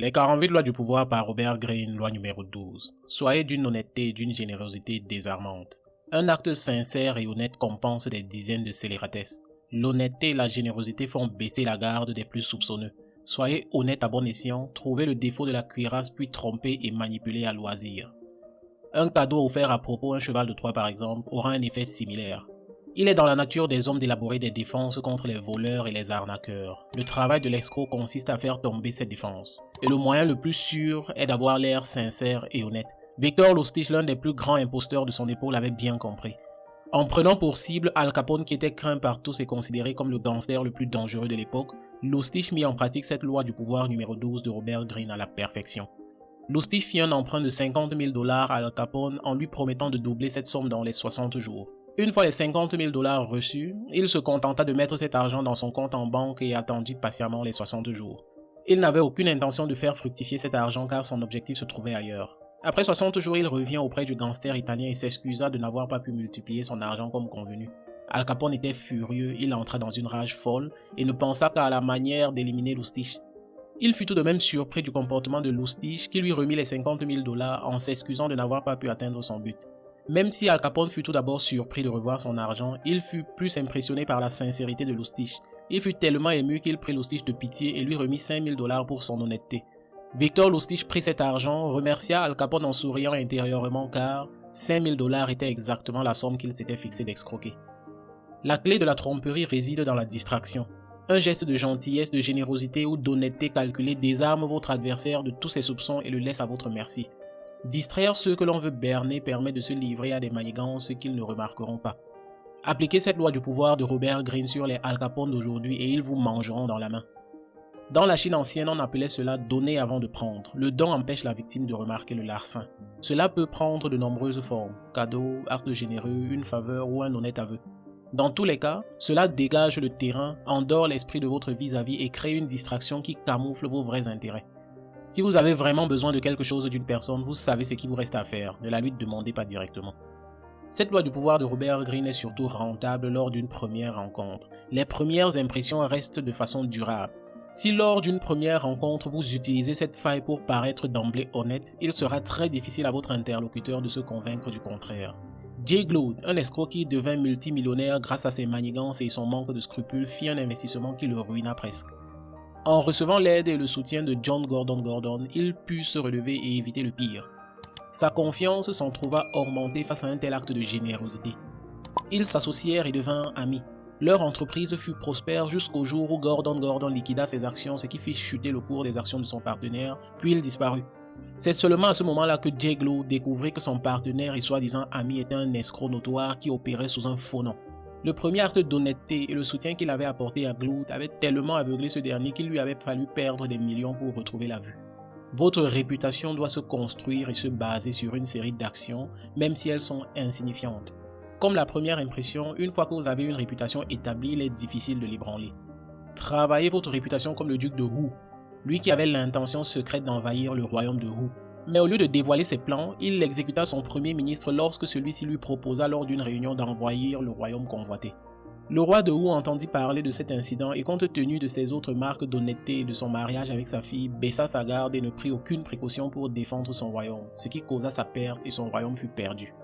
Les 48 lois du pouvoir par Robert Greene, loi numéro 12. Soyez d'une honnêteté et d'une générosité désarmante. Un acte sincère et honnête compense des dizaines de scélératesses. L'honnêteté et la générosité font baisser la garde des plus soupçonneux. Soyez honnête à bon escient, trouvez le défaut de la cuirasse puis trompez et manipulez à loisir. Un cadeau offert à propos un cheval de Troie par exemple aura un effet similaire. Il est dans la nature des hommes d'élaborer des défenses contre les voleurs et les arnaqueurs. Le travail de l'escroc consiste à faire tomber ces défenses. Et le moyen le plus sûr est d'avoir l'air sincère et honnête. Victor Lustig, l'un des plus grands imposteurs de son épaule, l'avait bien compris. En prenant pour cible Al Capone qui était craint par tous et considéré comme le gangster le plus dangereux de l'époque, Lustig mit en pratique cette loi du pouvoir numéro 12 de Robert Greene à la perfection. Lustig fit un emprunt de 50 000 dollars à Al Capone en lui promettant de doubler cette somme dans les 60 jours. Une fois les 50 000 dollars reçus, il se contenta de mettre cet argent dans son compte en banque et attendit patiemment les 60 jours. Il n'avait aucune intention de faire fructifier cet argent car son objectif se trouvait ailleurs. Après 60 jours, il revient auprès du gangster italien et s'excusa de n'avoir pas pu multiplier son argent comme convenu. Al Capone était furieux, il entra dans une rage folle et ne pensa qu'à la manière d'éliminer Lustig. Il fut tout de même surpris du comportement de Lustig qui lui remit les 50 000 dollars en s'excusant de n'avoir pas pu atteindre son but. Même si Al Capone fut tout d'abord surpris de revoir son argent, il fut plus impressionné par la sincérité de Lustig. Il fut tellement ému qu'il prit Lustig de pitié et lui remit 5000 dollars pour son honnêteté. Victor Lustig prit cet argent, remercia Al Capone en souriant intérieurement car 5000 dollars était exactement la somme qu'il s'était fixé d'excroquer. La clé de la tromperie réside dans la distraction. Un geste de gentillesse, de générosité ou d'honnêteté calculée désarme votre adversaire de tous ses soupçons et le laisse à votre merci. Distraire ceux que l'on veut berner permet de se livrer à des manigances qu'ils ne remarqueront pas. Appliquez cette loi du pouvoir de Robert Greene sur les Al Capone d'aujourd'hui et ils vous mangeront dans la main. Dans la Chine ancienne, on appelait cela donner avant de prendre. Le don empêche la victime de remarquer le larcin. Cela peut prendre de nombreuses formes, cadeau, acte généreux, une faveur ou un honnête aveu. Dans tous les cas, cela dégage le terrain, endort l'esprit de votre vis-à-vis -vis et crée une distraction qui camoufle vos vrais intérêts. Si vous avez vraiment besoin de quelque chose d'une personne, vous savez ce qu'il vous reste à faire, ne la lui demandez pas directement. Cette loi du pouvoir de Robert Greene est surtout rentable lors d'une première rencontre. Les premières impressions restent de façon durable. Si lors d'une première rencontre vous utilisez cette faille pour paraître d'emblée honnête, il sera très difficile à votre interlocuteur de se convaincre du contraire. Jay Glaude, un escroc qui devint multimillionnaire grâce à ses manigances et son manque de scrupules, fit un investissement qui le ruina presque. En recevant l'aide et le soutien de John Gordon Gordon, il put se relever et éviter le pire. Sa confiance s'en trouva augmentée face à un tel acte de générosité. Ils s'associèrent et devinrent amis. Leur entreprise fut prospère jusqu'au jour où Gordon Gordon liquida ses actions, ce qui fit chuter le cours des actions de son partenaire, puis il disparut. C'est seulement à ce moment-là que Jeglo découvrit que son partenaire et soi-disant ami était un escroc notoire qui opérait sous un faux nom. Le premier acte d'honnêteté et le soutien qu'il avait apporté à Glut avait tellement aveuglé ce dernier qu'il lui avait fallu perdre des millions pour retrouver la vue. Votre réputation doit se construire et se baser sur une série d'actions, même si elles sont insignifiantes. Comme la première impression, une fois que vous avez une réputation établie, il est difficile de l'ébranler. Travaillez votre réputation comme le duc de Wu, lui qui avait l'intention secrète d'envahir le royaume de Wu. Mais au lieu de dévoiler ses plans, il exécuta son premier ministre lorsque celui-ci lui proposa lors d'une réunion d'envahir le royaume convoité. Le roi de Wu entendit parler de cet incident et compte tenu de ses autres marques d'honnêteté et de son mariage avec sa fille, baissa sa garde et ne prit aucune précaution pour défendre son royaume, ce qui causa sa perte et son royaume fut perdu.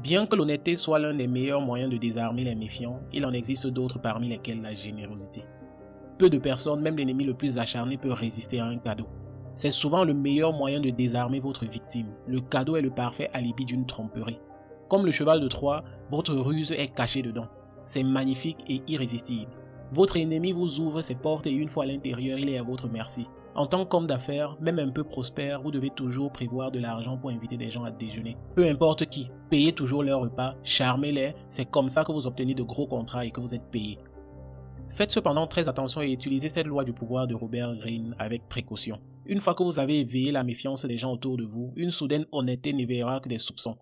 Bien que l'honnêteté soit l'un des meilleurs moyens de désarmer les méfiants, il en existe d'autres parmi lesquels la générosité. Peu de personnes, même l'ennemi le plus acharné, peut résister à un cadeau. C'est souvent le meilleur moyen de désarmer votre victime. Le cadeau est le parfait alibi d'une tromperie. Comme le cheval de Troie, votre ruse est cachée dedans. C'est magnifique et irrésistible. Votre ennemi vous ouvre ses portes et une fois à l'intérieur, il est à votre merci. En tant qu'homme d'affaires, même un peu prospère, vous devez toujours prévoir de l'argent pour inviter des gens à déjeuner. Peu importe qui, payez toujours leur repas, charmez-les, c'est comme ça que vous obtenez de gros contrats et que vous êtes payé. Faites cependant très attention et utilisez cette loi du pouvoir de Robert Greene avec précaution. Une fois que vous avez éveillé la méfiance des gens autour de vous, une soudaine honnêteté n'éveillera que des soupçons.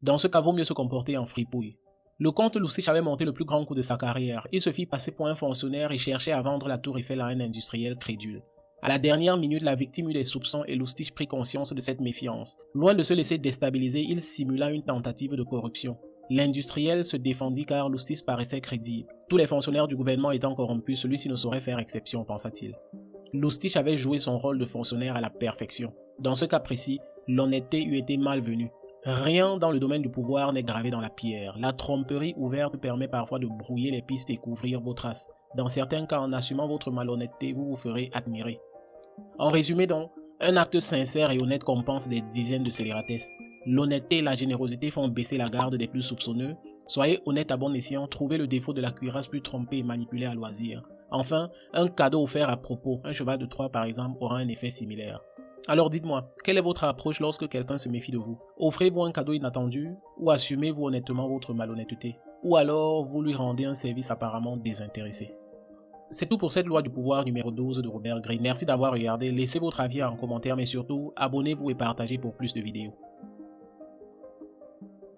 Dans ce cas, vaut mieux se comporter en fripouille. Le comte Lustig avait monté le plus grand coup de sa carrière. Il se fit passer pour un fonctionnaire et cherchait à vendre la tour Eiffel à un industriel crédule. À la dernière minute, la victime eut des soupçons et Lustig prit conscience de cette méfiance. Loin de se laisser déstabiliser, il simula une tentative de corruption. L'industriel se défendit car Lustig paraissait crédible. Tous les fonctionnaires du gouvernement étant corrompus, celui-ci ne saurait faire exception, pensa-t-il. Lustig avait joué son rôle de fonctionnaire à la perfection. Dans ce cas précis, l'honnêteté eût été malvenue. Rien dans le domaine du pouvoir n'est gravé dans la pierre. La tromperie ouverte permet parfois de brouiller les pistes et couvrir vos traces. Dans certains cas, en assumant votre malhonnêteté, vous vous ferez admirer. En résumé donc, un acte sincère et honnête compense des dizaines de scélératesses. L'honnêteté et la générosité font baisser la garde des plus soupçonneux. Soyez honnête à bon escient, trouvez le défaut de la cuirasse plus trompée et manipulée à loisir. Enfin, un cadeau offert à propos, un cheval de Troie par exemple, aura un effet similaire. Alors dites-moi, quelle est votre approche lorsque quelqu'un se méfie de vous? Offrez-vous un cadeau inattendu ou assumez-vous honnêtement votre malhonnêteté? Ou alors vous lui rendez un service apparemment désintéressé? C'est tout pour cette loi du pouvoir numéro 12 de Robert Greene. Merci d'avoir regardé, laissez votre avis en commentaire mais surtout abonnez-vous et partagez pour plus de vidéos.